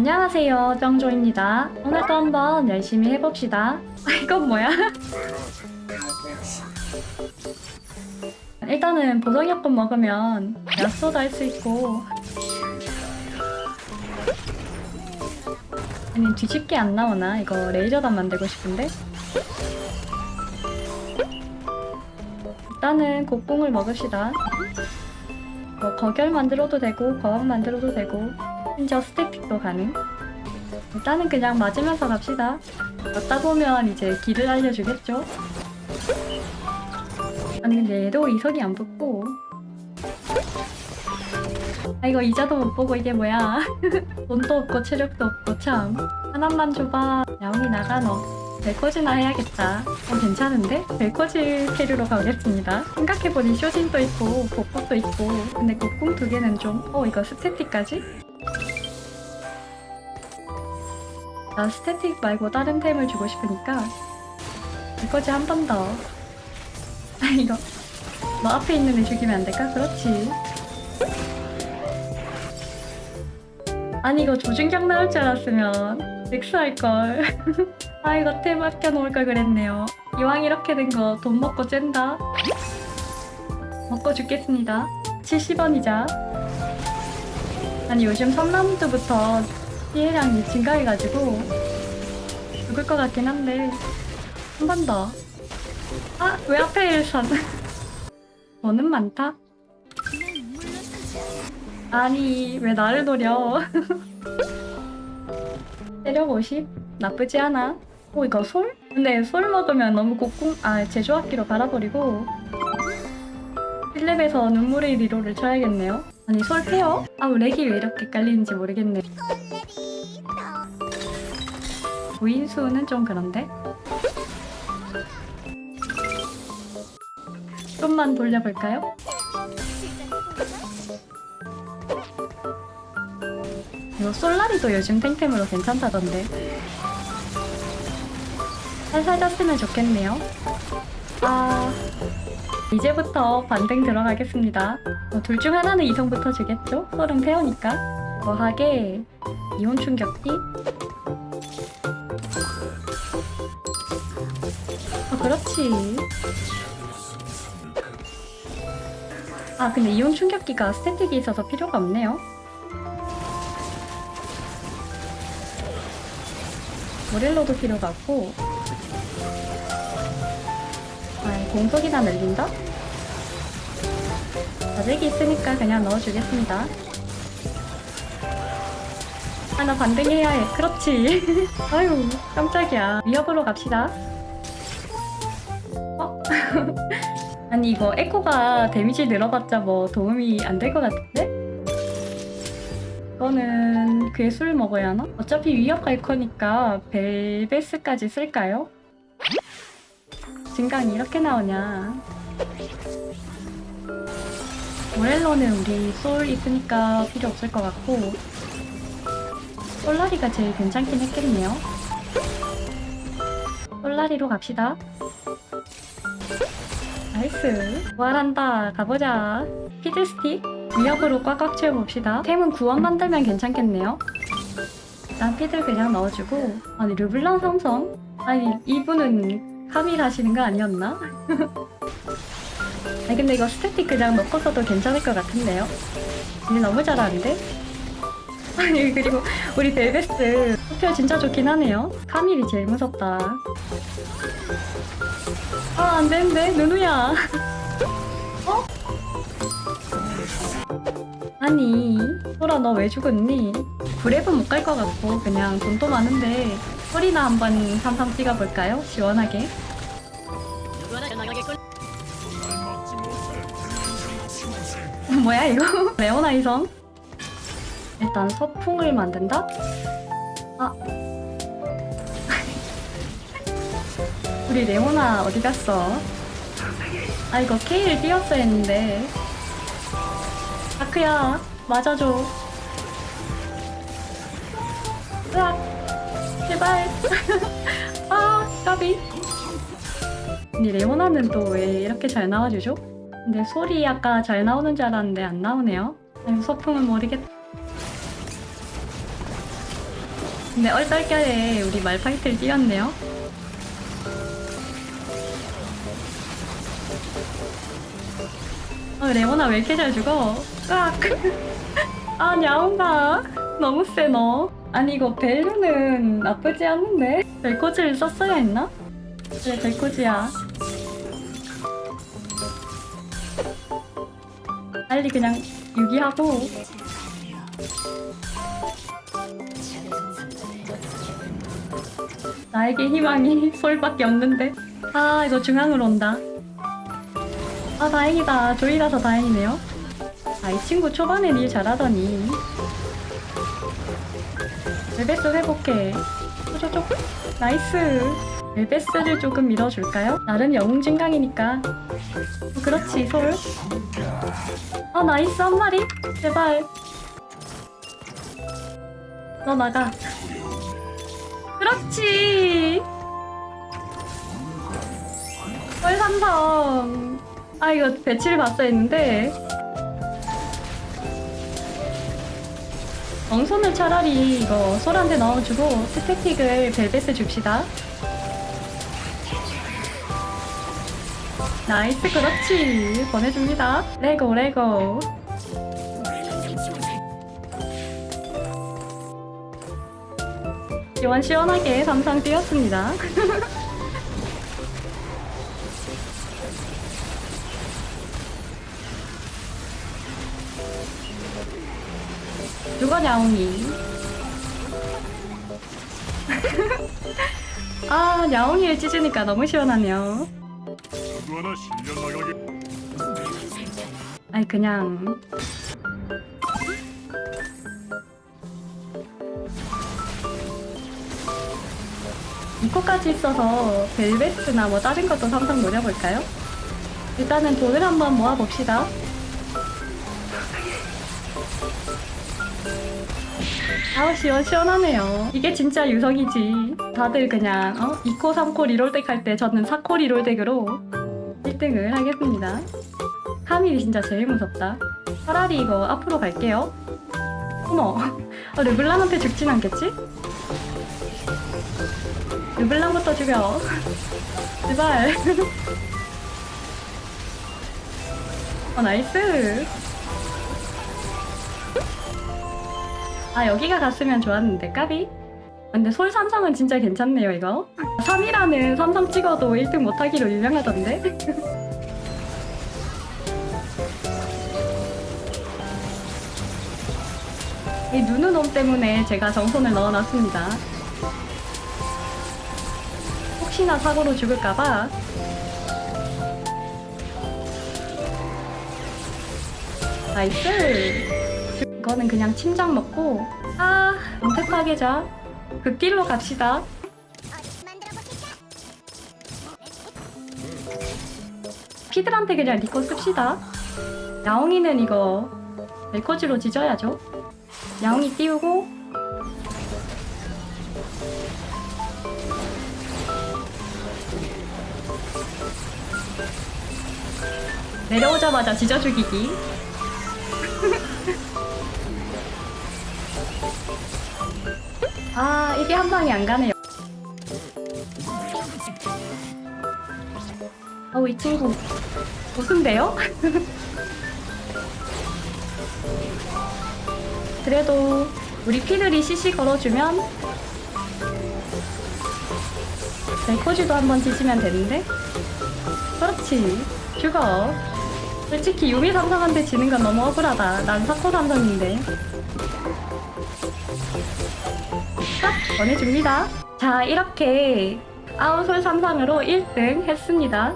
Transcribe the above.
안녕하세요 정조입니다. 오늘도 한번 열심히 해봅시다. 아 이건 뭐야? 일단은 보정약품 먹으면 약소도 할 수 있고. 아니 뒤집게 안 나오나? 이거 레이저단 만들고 싶은데? 일단은 곡궁을 먹읍시다. 뭐 거결 만들어도 되고 거왕 만들어도 되고 심지어 스태틱도 가능? 일단은 그냥 맞으면서 갑시다. 걷다 보면 이제 길을 알려주겠죠? 아니 근데 얘도 이성이 안 붙고. 아 이거 이자도 못 보고 이게 뭐야? 돈도 없고 체력도 없고 참. 하나만 줘봐. 야옹이 나가 너. 벨코즈나 해야겠다. 어 괜찮은데? 벨코즈 carry로 가겠습니다. 생각해보니 쇼진도 있고 복복도 있고. 근데 곡궁 두 개는 좀어 이거 스태틱까지? 나 스태틱 말고 다른 템을 주고 싶으니까 벨코즈 한번 더. 아 이거. 너 앞에 있는 애 죽이면 안 될까? 그렇지. 아니 이거 조준경 나올 줄 알았으면 렉스 할걸. 아 이거 템 아껴 놓을 걸 그랬네요. 이왕 이렇게 된 거 돈 먹고 쨘다. 먹고 죽겠습니다. 70원이자. 아니 요즘 3라운드부터 피해량이 증가해가지고 죽을 것 같긴 한데 한 번 더 아! 왜 앞에 산 너는 많다? 아니 왜 나를 노려 체력 50? 나쁘지 않아 오 이거 솔? 근데 솔 먹으면 너무 곡궁 아 제조학기로 갈아버리고 1렙에서 눈물의 리로를 쳐야겠네요 아니 솔 페어? 아우 렉이 왜 이렇게 깔리는지 모르겠네. 부인수는 좀 그런데? 좀만 돌려볼까요? 이거 솔라리도 요즘 탱템으로 괜찮다던데. 살살 졌으면 좋겠네요. 아... 이제부터 반등 들어가겠습니다. 어, 둘중 하나는 이성부터 주겠죠? 솔은 페어니까. 거하게 이온 충격기. 어 그렇지. 아 근데 이온 충격기가 스태틱이 있어서 필요가 없네요. 모렐로도 필요가 없고 공속이나 늘린다? 자직이 있으니까 그냥 넣어주겠습니다 하나 반등해야 해 그렇지 아유 깜짝이야 위협으로 갑시다 어? 아니 이거 에코가 데미지 늘어봤자 뭐 도움이 안 될 것 같은데? 이거는 괴술 먹어야 하나? 어차피 위협 갈 거니까 벨베스까지 쓸까요? 증강이 이렇게 나오냐? 모렐로는 우리 솔 있으니까 필요 없을 것 같고 솔라리가 제일 괜찮긴 했겠네요. 솔라리로 갑시다. nice. 부활한다. 가보자. 피들스틱. 위협으로 꽉꽉 채워봅시다. 템은 구원 만들면 괜찮겠네요. 일단 피들 그냥 넣어주고. 아니 르블랑 삼성? 아니 이분은 카밀 하시는 거 아니었나? 아니 근데 이거 스태틱 그냥 넣고서도 괜찮을 것 같은데요? 일 너무 잘하는데? 아니 그리고 우리 벨베스 소표 진짜 좋긴 하네요 카밀이 제일 무섭다 아 안되는데 누누야 어? 아니 소라 너 왜 죽었니? 브랩은 못 갈 것 같고 그냥 돈도 많은데 소리나 한번 삼삼 찍어볼까요? 시원하게 뭐야 이거? 레오나 이성? 일단 서풍을 만든다? 아 우리 레오나 어디 갔어? 아 이거 K를 띄웠어야 했는데 다크야 맞아줘 으악 제발 아 까비 근데 레오나는 또 왜 이렇게 잘 나와주죠? 근데 소리 아까 잘 나오는 줄 알았는데 안 나오네요 아니 소풍은 모르겠 근데 얼떨결에 우리 말파이트를 뛰었네요. 아, 레오나 왜 이렇게 잘 죽어? 으악! 아, 냐옹아. 너무 세, 너. 아니, 이거 벨루는 나쁘지 않은데? 벨코즈를 썼어야 했나? 그래, 벨코즈야. 빨리 그냥 유기하고. 나에게 희망이 솔밖에 없는데. 아, 이거 중앙으로 온다. 아, 다행이다. 조이라서 다행이네요. 아, 이 친구 초반에 일 잘하더니. 벨베스 회복해. 쪼쪼쪼. nice. 벨베스를 조금 밀어줄까요? 나름 영웅 증강이니까. 어, 그렇지, 솔. 아, nice 한 마리. 제발. 너 나가. 그렇지. 헐 삼성. 아 이거 배치를 봤어야 했는데. 정손을 차라리 이거 솔한테 넣어주고 스태틱을 벨벳에 줍시다. nice 그렇지 보내줍니다. let's go let's go. 시원시원하게 삼상 뛰었습니다. 누가 냐옹이? 아, 냐옹이를 찢으니까 너무 시원하네요. 누구 하나 실려 나가게 아니, 그냥. 이코까지 있어서 벨베스나 뭐 다른 것도 삼성 노려볼까요? 일단은 돈을 한번 모아봅시다. 아우 시원 시원하네요. 이게 진짜 유성이지. 다들 그냥 어? 2코 3코 reroll deck 할 때 저는 4코 reroll deck으로 1등을 하겠습니다. 카밀이 진짜 제일 무섭다. 차라리 이거 앞으로 갈게요. 어머, 어, 르블랑한테 죽진 않겠지? 르블랑부터 죽여. 제발. 어 nice. 아 여기가 갔으면 좋았는데 까비? 근데 솔 삼성은 진짜 괜찮네요 이거. 사미라는 삼성 찍어도 1등 못하기로 유명하던데? 이 누누놈 때문에 제가 정손을 넣어놨습니다. 혹시나 사고로 죽을까봐. nice! 이거는 그냥 침장 먹고 아 은퇴 파괴자 극딜로 갑시다. 피들한테 그냥 리코 씁시다. 야옹이는 이거 멜코지로 지져야죠. 야옹이 띄우고. 내려오자마자 지져 죽이기 아 이게 한 방이 안 가네요. 어우 이 친구 무슨데요? 그래도 우리 피들이 CC 걸어주면 벨코지도 한번 지지면 되는데? 그렇지. 죽어. 솔직히 유미 삼성한테 지는 건 너무 억울하다. 난 사코 삼성인데 딱 보내줍니다. 자, 이렇게 아웃솔 삼상으로 1등 했습니다.